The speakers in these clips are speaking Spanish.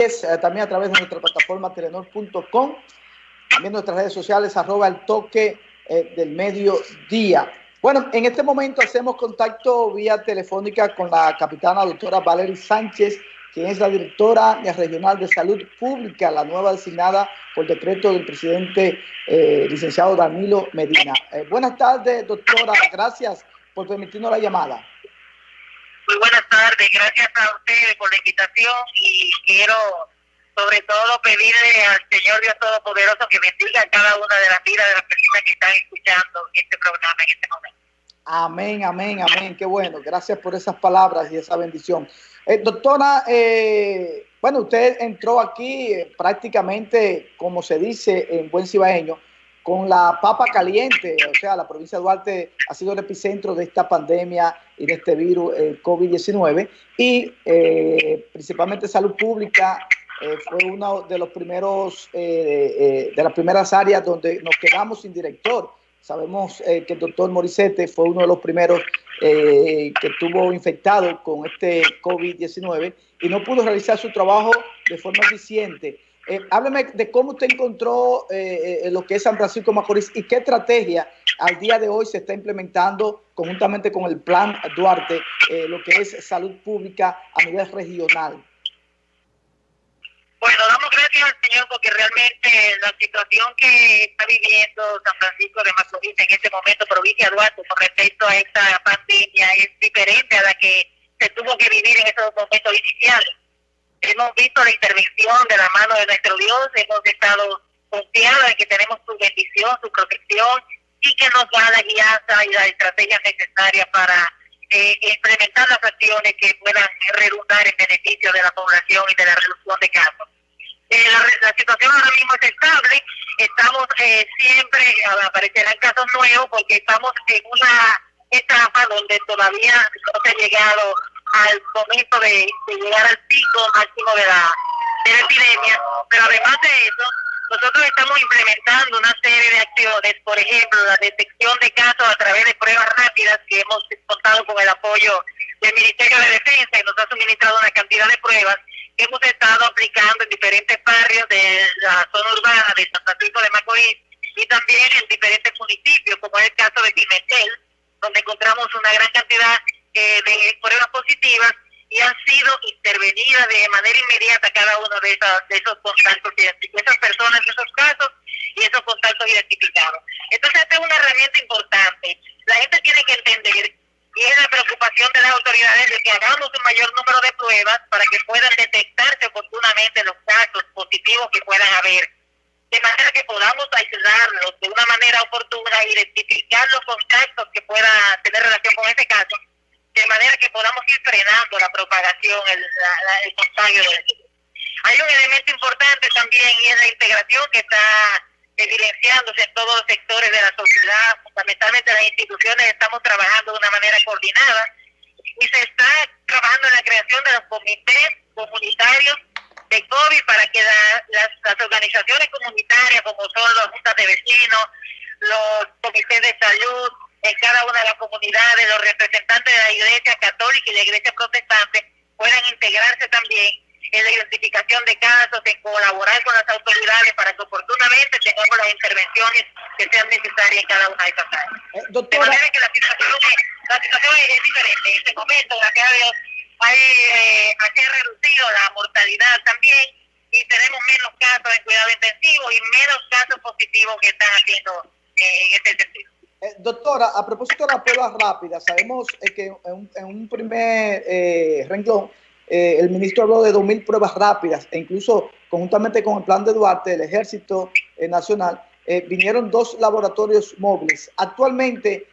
Eh, también a través de nuestra plataforma telenor.com, también nuestras redes sociales, arroba el toque eh, del mediodía. Bueno, en este momento hacemos contacto vía telefónica con la capitana doctora Valery Sánchez, quien es la directora regional de salud pública, la nueva designada por decreto del presidente eh, licenciado Danilo Medina. buenas tardes, doctora. Gracias por permitirnos la llamada. Muy buenas tardes, gracias a ustedes por la invitación y quiero sobre todo pedirle al Señor Dios Todopoderoso que bendiga a cada una de las vidas de las personas que están escuchando este programa en este momento. Amén, amén, amén. Qué bueno. Gracias por esas palabras y esa bendición. Eh, doctora, eh, bueno, usted entró aquí eh, prácticamente, como se dice en buen cibaeño, con la papa caliente, o sea, la provincia de Duarte ha sido el epicentro de esta pandemia y de este virus eh, COVID-19 y eh, principalmente salud pública eh, fue uno de los primeros, de las primeras áreas donde nos quedamos sin director. Sabemos que el doctor Morisete fue uno de los primeros que estuvo infectado con este COVID-19 y no pudo realizar su trabajo de forma eficiente. Eh, hábleme de cómo usted encontró eh, eh, lo que es San Francisco Macorís y qué estrategia al día de hoy se está implementando conjuntamente con el Plan Duarte, lo que es salud pública a nivel regional. Bueno, damos gracias al Señor porque realmente la situación que está viviendo San Francisco de Macorís en este momento, provincia de Duarte, con respecto a esta pandemia, es diferente a la que se tuvo que vivir en esos momentos iniciales hemos visto la intervención de la mano de nuestro Dios, hemos estado confiados en que tenemos su bendición, su protección y que nos da la guianza y la estrategia necesaria para eh, implementar las acciones que puedan redundar en beneficio de la población y de la reducción de casos. Eh, la, situación ahora mismo es estable, estamos eh, siempre, aparecerán casos nuevos porque estamos en una etapa donde todavía no se ha llegado al momento de, llegar al pico máximo de la, de la epidemia, pero además de eso, nosotros estamos implementando una serie de acciones, por ejemplo, la detección de casos a través de pruebas rápidas que hemos contado con el apoyo del Ministerio de Defensa y nos ha suministrado una cantidad de pruebas que hemos estado aplicando en diferentes barrios de la zona urbana de San Francisco de Macorís y también en diferentes municipios, como es el caso de Pimentel, donde encontramos una gran cantidad eh, de pruebas positivas y han sido intervenidas de manera inmediata cada uno de, esas, de esos contactos, esas personas, esos casos y esos contactos identificados. Entonces, esta es una herramienta importante. La gente tiene que entender y es la preocupación de las autoridades de que hagamos un mayor número de pruebas para que puedan detectarse oportunamente los casos positivos que puedan haber. De manera que podamos aislarlos de una manera oportuna, identificar los contactos que puedan tener relación con ese caso de manera que podamos ir frenando la propagación, el, el contagio del virus. Hay un elemento importante también y es la integración que está evidenciándose en todos los sectores de la sociedad, fundamentalmente las instituciones estamos trabajando de una manera coordinada y se está trabajando en la creación de los comités comunitarios de COVID para que las, las organizaciones comunitarias como son las juntas de vecinos, los comités de salud, en cada una de las comunidades, los representantes de la Iglesia Católica y la Iglesia Protestante puedan integrarse también en la identificación de casos, en colaborar con las autoridades para que oportunamente tengamos las intervenciones que sean necesarias en cada una de estas áreas. Eh, de manera que la situación, la situación es diferente. En este momento, gracias a Dios, hay, eh, se ha reducido la mortalidad también y tenemos menos casos en cuidado intensivo y menos casos positivos que están haciendo eh, en este sentido. Eh, doctora, a propósito de las pruebas rápidas, sabemos eh, que en un, primer eh, renglón el ministro habló de 2.000 pruebas rápidas e incluso conjuntamente con el plan de Duarte, el Ejército Nacional, vinieron dos laboratorios móviles. Actualmente,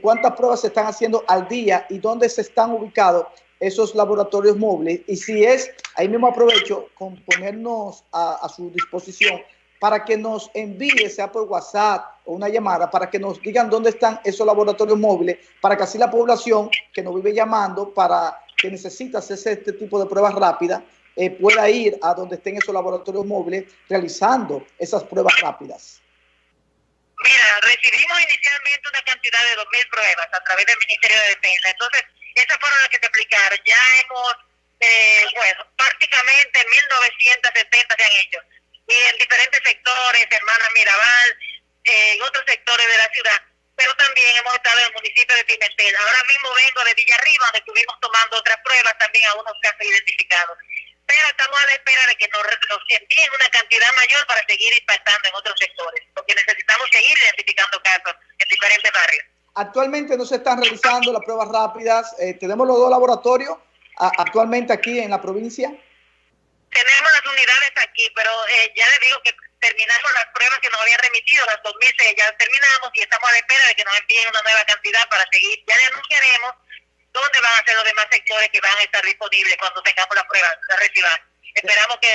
¿cuántas pruebas se están haciendo al día y dónde se están ubicados esos laboratorios móviles? Y si es, ahí mismo aprovecho con ponernos a su disposición para que nos envíe, sea por WhatsApp o una llamada, para que nos digan dónde están esos laboratorios móviles, para que así la población que nos vive llamando para que necesita hacerse este tipo de pruebas rápidas, eh, pueda ir a donde estén esos laboratorios móviles realizando esas pruebas rápidas. Mira, recibimos inicialmente una cantidad de 2.000 pruebas a través del Ministerio de Defensa. Entonces, esas fueron las que te explicaron. Ya hemos eh, bueno, prácticamente 1970 se han hecho. Y en diferentes sectores, Hermana Mirabal, en otros sectores de la ciudad. Pero también hemos estado en el municipio de Pimentel. Ahora mismo vengo de Villarriba, donde estuvimos tomando otras pruebas, también a unos casos identificados. Pero estamos a la espera de que nos, nos envíen una cantidad mayor para seguir impactando en otros sectores, porque necesitamos seguir identificando casos en diferentes barrios. Actualmente no se están realizando las pruebas rápidas. Eh, tenemos los dos laboratorios actualmente aquí en la provincia. Tenemos las unidades aquí, pero eh, ya les digo que terminamos las pruebas que nos habían remitido, las 2006 ya terminamos y estamos a la espera de que nos envíen una nueva cantidad para seguir. Ya le anunciaremos dónde van a ser los demás sectores que van a estar disponibles cuando tengamos las pruebas, la reciban. Esperamos que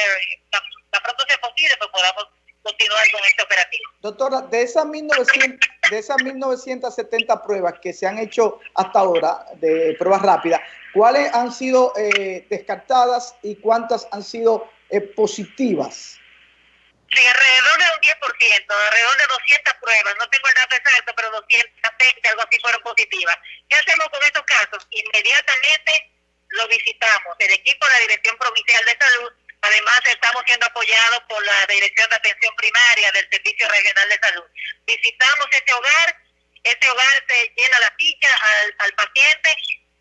tan, pronto sea posible, pues podamos continuar con este operativo. Doctora, de esas 1900, de esas 1970 pruebas que se han hecho hasta ahora, de pruebas rápidas, ¿cuáles han sido eh, descartadas y cuántas han sido eh, positivas? Sí, alrededor de un 10%, alrededor de 200 pruebas, no tengo el dato exacto, pero 220, algo así fueron positivas. ¿Qué hacemos con estos casos? Inmediatamente lo visitamos, el equipo de la Dirección Provincial de Salud Además, estamos siendo apoyados por la Dirección de Atención Primaria del Servicio Regional de Salud. Visitamos este hogar, ese hogar se llena la ficha al, paciente,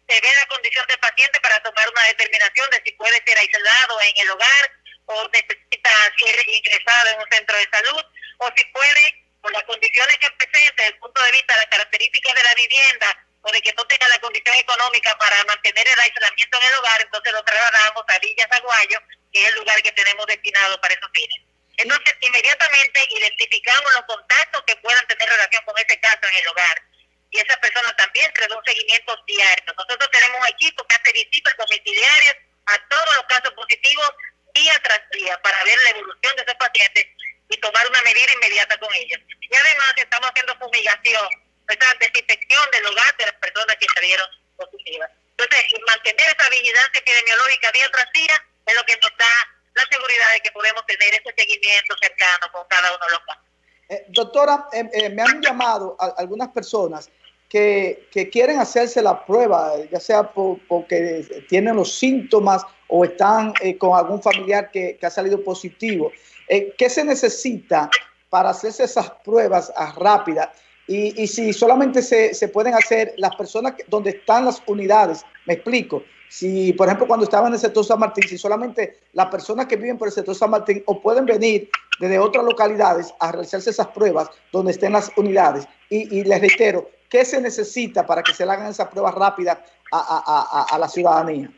se ve la condición del paciente para tomar una determinación de si puede ser aislado en el hogar o necesita ser ingresado en un centro de salud o si puede, por las condiciones que presente desde el punto de vista de las características de la vivienda, o de que no tenga la condición económica para mantener el aislamiento en el hogar, entonces lo trasladamos a Villa Zaguayo, que es el lugar que tenemos destinado para esos fines. Entonces, inmediatamente identificamos los contactos que puedan tener relación con ese caso en el hogar. Y esa persona también se un seguimiento diario. Nosotros tenemos un equipo que hace visitas domiciliarias a todos los casos positivos día tras día para ver la evolución de esos pacientes y tomar una medida inmediata con ellos. Y además estamos haciendo fumigación esa desinfección del hogar de las personas que salieron positivas. Entonces, mantener esa vigilancia epidemiológica día tras día es lo que nos da la seguridad de que podemos tener ese seguimiento cercano con cada uno de los casos. Eh, doctora, eh, eh, me han llamado algunas personas que, que, quieren hacerse la prueba, ya sea porque tienen los síntomas o están con algún familiar que, que ha salido positivo. ¿Qué se necesita para hacerse esas pruebas rápidas? Y, y si solamente se, se, pueden hacer las personas donde están las unidades, me explico. Si, por ejemplo, cuando estaba en el sector San Martín, si solamente las personas que viven por el sector San Martín o pueden venir desde otras localidades a realizarse esas pruebas donde estén las unidades. Y, les reitero, ¿qué se necesita para que se le hagan esas pruebas rápidas a, a, a la ciudadanía?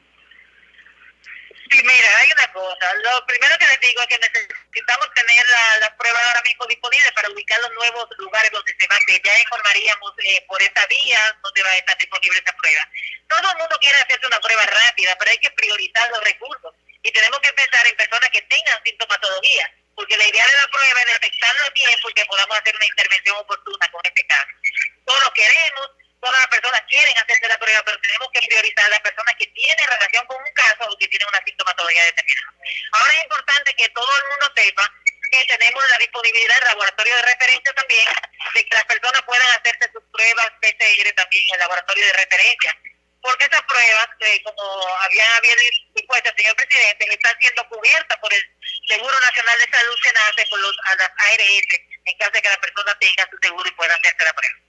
Sí, mira, hay una cosa. Lo primero que les digo es que necesitamos tener las la pruebas ahora mismo disponibles para ubicar los nuevos lugares donde se va a hacer. Ya informaríamos eh, por esa vía donde va a estar disponible esa prueba. Todo el mundo quiere hacerse una prueba rápida, pero hay que priorizar los recursos. Y tenemos que pensar en personas que tengan sintomatología, porque la idea de la prueba es detectarlo a tiempo y que podamos hacer una intervención oportuna con este caso. Todos queremos, todas las personas quieren hacerse la prueba, pero tenemos que priorizar a las personas que tienen relación con un caso o que tienen una sintomatología determinada. Ahora es importante que todo el mundo sepa que tenemos la disponibilidad del laboratorio de referencia también, de que las personas puedan hacerse sus pruebas PCR también en el laboratorio de referencia. Porque esas pruebas, que como había, había dispuesto señor presidente, están siendo cubiertas por el Seguro Nacional de Salud, nace por los, a las ARS, en caso de que la persona tenga su seguro y pueda hacerse la prueba.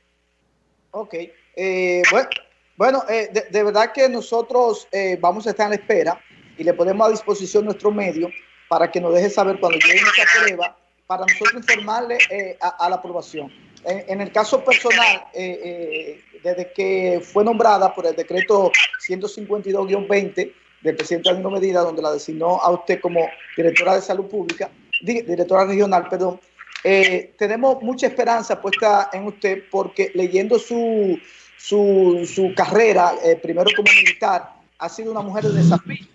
Ok. Eh, bueno, bueno eh, de, verdad que nosotros eh, vamos a estar en espera y le ponemos a disposición nuestro medio para que nos deje saber cuando llegue esa prueba, para nosotros informarle eh, a, a, la aprobación. En, el caso personal, eh, eh, desde que fue nombrada por el decreto 152-20 del presidente Danilo Medida, donde la designó a usted como directora de salud pública, directora regional, perdón, eh, tenemos mucha esperanza puesta en usted porque leyendo su, su, carrera, eh, primero como militar, ha sido una mujer de desafío.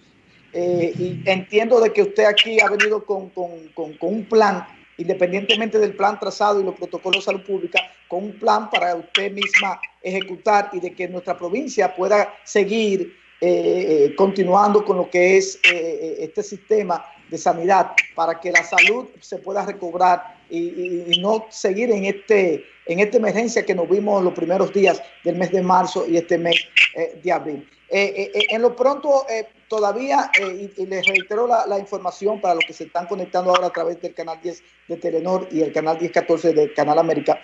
Eh, y entiendo de que usted aquí ha venido con, con, con, con, un plan, independientemente del plan trazado y los protocolos de salud pública, con un plan para usted misma ejecutar y de que nuestra provincia pueda seguir eh, continuando con lo que es este sistema de sanidad para que la salud se pueda recobrar y, y, y no seguir en este, en esta emergencia que nos vimos los primeros días del mes de marzo y este mes eh, de abril. Eh, eh, en lo pronto, todavía, y, les reitero la, información para los que se están conectando ahora a través del canal 10 de Telenor y el canal 1014 del Canal América,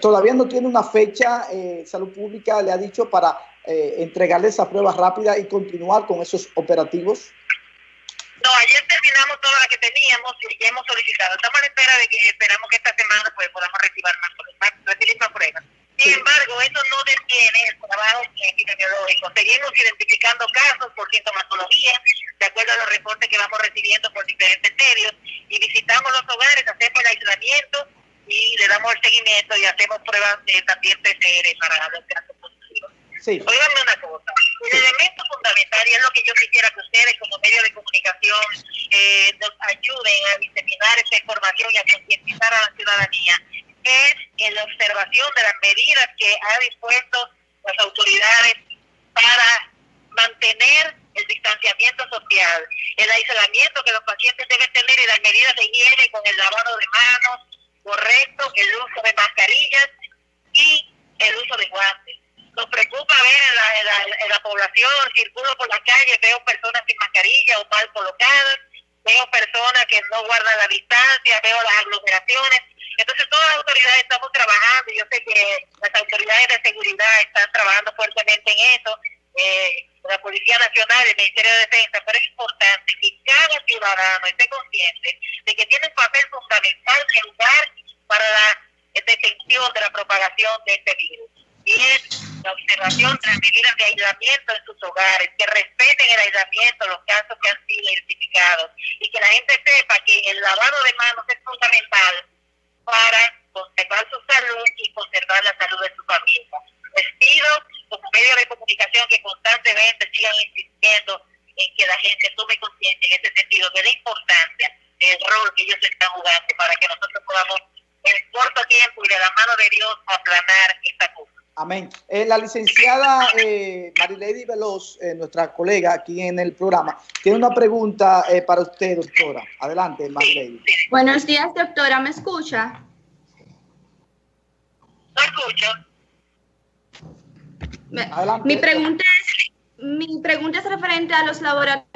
todavía no tiene una fecha, Salud Pública le ha dicho para entregarle esa prueba rápida y continuar con esos operativos. No, ayer terminamos toda la que teníamos y ya hemos solicitado. Estamos a la espera de que esperamos que esta semana pues podamos recibir más, más, recibir más pruebas. Sin embargo, eso no detiene el trabajo epidemiológico. Seguimos identificando casos por sintomatología, de acuerdo a los reportes que vamos recibiendo por diferentes medios, y visitamos los hogares, hacemos el aislamiento y le damos el seguimiento y hacemos pruebas de, también PCR para los casos positivos. Sí. Oiganme una cosa, el elemento fundamental, y es lo que yo quisiera que ustedes como medio de comunicación eh, nos ayuden a diseminar esa información y a concientizar a la ciudadanía, es en la observación de las medidas que ha dispuesto las autoridades para mantener el distanciamiento social, el aislamiento que los pacientes deben tener y las medidas de higiene con el lavado de manos correcto, el uso de mascarillas y el uso de guantes. Nos preocupa ver en la, población, circulo por la calle, veo personas sin mascarilla o mal colocadas, veo personas que no guardan la distancia, veo las aglomeraciones entonces todas las autoridades estamos trabajando, yo sé que las autoridades de seguridad están trabajando fuertemente en eso, eh, la Policía Nacional, el Ministerio de Defensa, pero es importante que cada ciudadano esté consciente de que tiene un papel fundamental que jugar para la detección de la propagación de este virus. Es la observación de las medidas de aislamiento en sus hogares, que respeten el aislamiento, los casos que han sido identificados, y que la gente sepa que el lavado de manos es fundamental para conservar su salud y conservar la salud de su familia. Les pido como medio de comunicación que constantemente sigan insistiendo en que la gente tome conciencia en ese sentido de la importancia del rol que ellos están jugando para que nosotros podamos en corto tiempo y de la mano de Dios aplanar. Amén. Eh, la licenciada eh, Marilady Veloz, eh, nuestra colega aquí en el programa, tiene una pregunta eh, para usted, doctora. Adelante, Marilady. Buenos días, doctora. ¿Me escucha? No escucho. Adelante. Mi pregunta es mi pregunta es referente a los laboratorios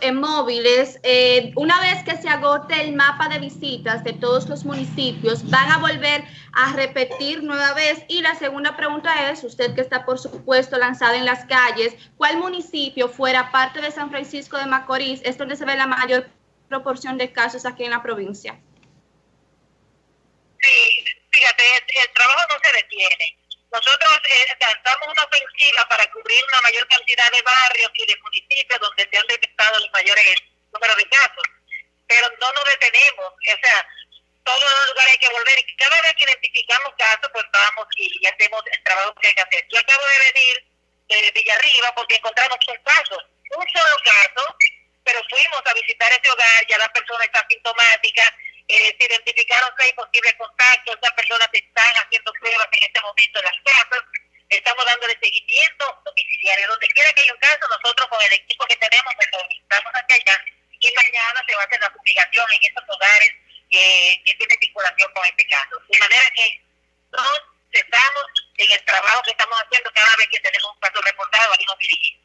eh, móviles. Eh, una vez que se agote el mapa de visitas de todos los municipios, ¿van a volver a repetir nueva vez? Y la segunda pregunta es, usted que está por supuesto lanzado en las calles, ¿cuál municipio fuera parte de San Francisco de Macorís es donde se ve la mayor proporción de casos aquí en la provincia? Sí, fíjate, el trabajo no se detiene nosotros eh, lanzamos una ofensiva para cubrir una mayor cantidad de barrios y de municipios donde se han detectado los mayores números de casos, pero no nos detenemos, o sea, todos los lugares hay que volver y cada vez que identificamos casos, pues vamos y hacemos el trabajo que hay que hacer. Yo acabo de venir de Villarriba porque encontramos un caso, un solo caso, pero fuimos a visitar ese hogar, ya la persona está sintomática, eh, se identificaron seis posibles contactos, esas personas están haciendo pruebas en este momento en las casas, estamos dándole seguimiento domiciliario. Donde quiera que haya un caso, nosotros con el equipo que tenemos, pues estamos hacia allá y mañana se va a hacer la publicación en esos hogares que, que tienen vinculación con este caso. De manera que no cesamos en el trabajo que estamos haciendo cada vez que tenemos un caso reportado, aquí nos dirigimos.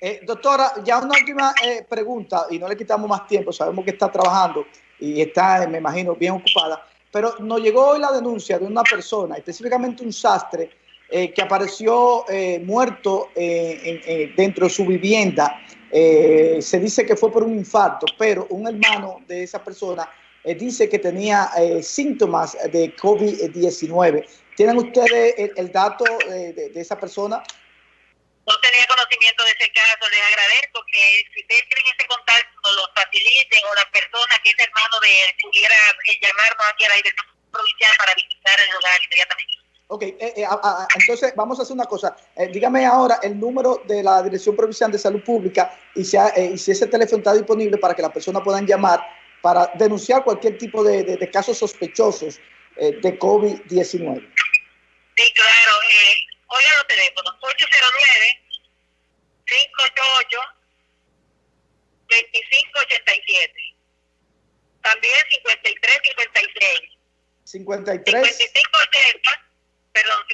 Eh, doctora, ya una última eh, pregunta y no le quitamos más tiempo, sabemos que está trabajando y está, me imagino, bien ocupada. Pero nos llegó hoy la denuncia de una persona, específicamente un sastre, eh, que apareció eh, muerto eh, dentro de su vivienda. se dice que fue por un infarto, pero un hermano de esa persona dice que tenía síntomas de COVID-19. ¿Tienen ustedes el, dato de, esa persona? No tenía conocimiento de ese caso, les agradezco que si ustedes tienen ese contacto, lo faciliten o la persona que es hermano de él pudiera eh, llamarnos aquí a la dirección provincial para visitar el lugar inmediatamente. Ok, eh, eh, entonces vamos a hacer una cosa. dígame ahora el número de la Dirección Provincial de Salud Pública y si, y si ese teléfono está disponible para que las personas puedan llamar para denunciar cualquier tipo de, de, casos sospechosos de COVID-19. Sí, claro. Oigan los teléfonos, 809 588 2587. También 5356. 53 55 580, perdón,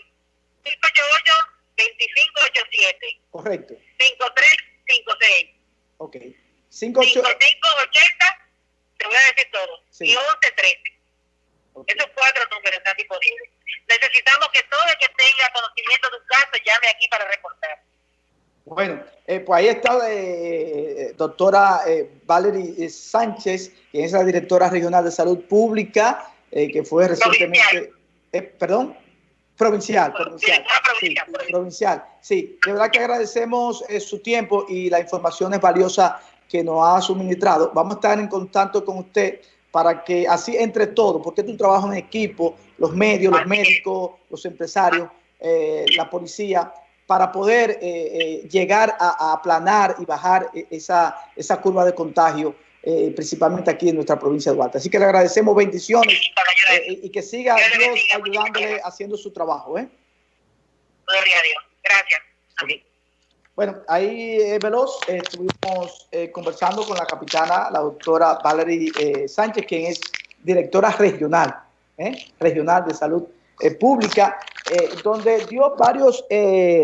588-2587. Correcto. 5356. Ok. 5580, te voy a decir todo. Sí. Y 1113. Okay. Esos cuatro números están disponibles. Necesitamos que todo el que tenga conocimiento de un caso llame aquí para reportar. Bueno, eh, pues ahí está eh, doctora eh, Valerie Sánchez, quien es la directora regional de salud pública, eh, que fue recientemente, eh, perdón, provincial, provincial, sí, provincial, sí, de verdad que agradecemos eh, su tiempo y la información es valiosa que nos ha suministrado. Vamos a estar en contacto con usted para que así entre todos, porque es un trabajo en equipo, los medios, los médicos, los empresarios, eh, la policía, para poder eh, eh, llegar a, a, aplanar y bajar esa, esa curva de contagio, eh, principalmente aquí en nuestra provincia de Duarte. Así que le agradecemos bendiciones y que siga Dios ayudándole haciendo su trabajo. ¿eh? Gloria a Dios. Gracias. Okay. Bueno, ahí, eh, Veloz, eh, estuvimos eh, conversando con la capitana, la doctora Valerie eh, Sánchez, quien es directora regional, regional de salud pública, donde dio varios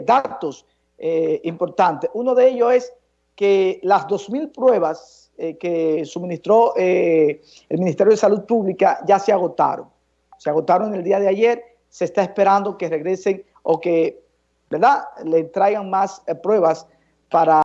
datos importantes. Uno de ellos es que las 2.000 pruebas que suministró el Ministerio de Salud Pública ya se agotaron. Se agotaron el día de ayer, se está esperando que regresen o que ¿verdad? Le traigan más eh, pruebas para